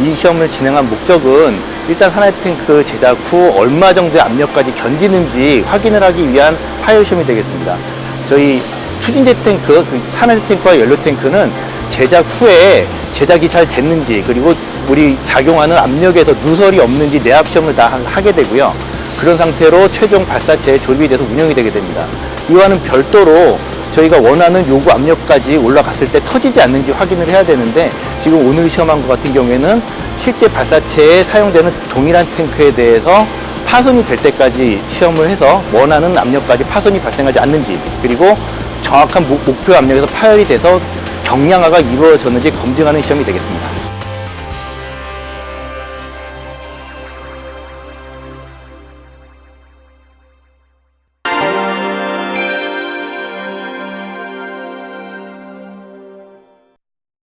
이 시험을 진행한 목적은 일단 하나의 탱크 제작 후 얼마 정도의 압력까지 견디는지 확인을 하기 위한 파열 시험이 되겠습니다. 저희 추진제 탱크, 그 산화제 탱크와 연료 탱크는 제작 후에 제작이 잘 됐는지 그리고 우리 작용하는 압력에서 누설이 없는지 내압 시험을 다 하- 하게 되고요. 그런 상태로 최종 발사체에 조립이 돼서 운영이 되게 됩니다. 이와는 별도로 저희가 원하는 요구 압력까지 올라갔을 때 터지지 않는지 확인을 해야 되는데 지금 오늘 시험한 것 같은 경우에는 실제 발사체에 사용되는 동일한 탱크에 대해서 파손이 될 때까지 시험을 해서 원하는 압력까지 파손이 발생하지 않는지 그리고 정확한 목- 목표 압력에서 파열이 돼서 경량화가 이루어졌는지 검증하는 시험이 되겠습니다.